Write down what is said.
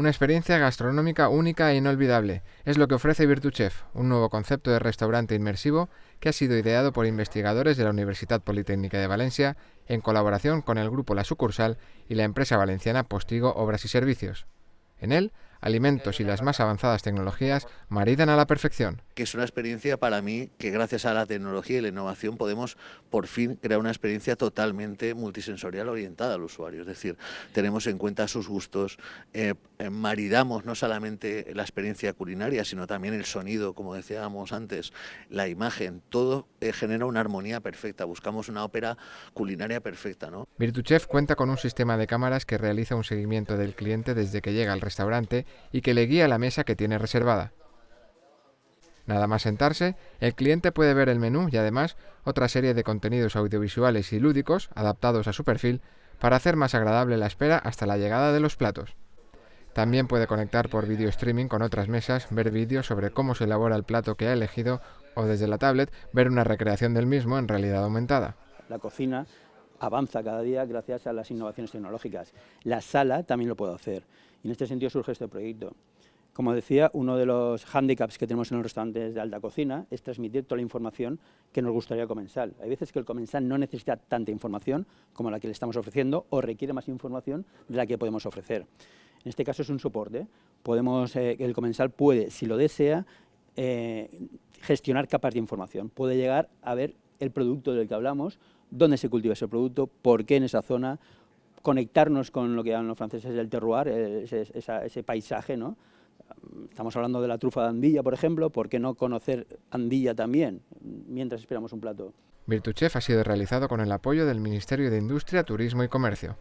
Una experiencia gastronómica única e inolvidable. Es lo que ofrece VirtuChef, un nuevo concepto de restaurante inmersivo que ha sido ideado por investigadores de la Universidad Politécnica de Valencia en colaboración con el grupo La Sucursal y la empresa valenciana Postigo Obras y Servicios. En él, alimentos y las más avanzadas tecnologías maridan a la perfección. Que es una experiencia para mí que gracias a la tecnología y la innovación podemos por fin crear una experiencia totalmente multisensorial orientada al usuario. Es decir, tenemos en cuenta sus gustos, eh, eh, maridamos no solamente la experiencia culinaria, sino también el sonido, como decíamos antes, la imagen, todo eh, genera una armonía perfecta. Buscamos una ópera culinaria perfecta. ¿no? VirtuChef cuenta con un sistema de cámaras que realiza un seguimiento del cliente desde que llega al restaurante y que le guía a la mesa que tiene reservada. Nada más sentarse, el cliente puede ver el menú y además otra serie de contenidos audiovisuales y lúdicos adaptados a su perfil para hacer más agradable la espera hasta la llegada de los platos. También puede conectar por video streaming con otras mesas, ver vídeos sobre cómo se elabora el plato que ha elegido o desde la tablet ver una recreación del mismo en realidad aumentada. La cocina avanza cada día gracias a las innovaciones tecnológicas. La sala también lo puede hacer y en este sentido surge este proyecto. Como decía, uno de los hándicaps que tenemos en los restaurantes de alta cocina es transmitir toda la información que nos gustaría al comensal. Hay veces que el comensal no necesita tanta información como la que le estamos ofreciendo o requiere más información de la que podemos ofrecer. En este caso es un soporte. Podemos, eh, el comensal puede, si lo desea, eh, gestionar capas de información. Puede llegar a ver el producto del que hablamos, dónde se cultiva ese producto, por qué en esa zona, conectarnos con lo que llaman los franceses el terroir, eh, ese, paisaje, ¿no? Estamos hablando de la trufa de Andilla, por ejemplo, ¿por qué no conocer Andilla también mientras esperamos un plato? VirtuChef ha sido realizado con el apoyo del Ministerio de Industria, Turismo y Comercio.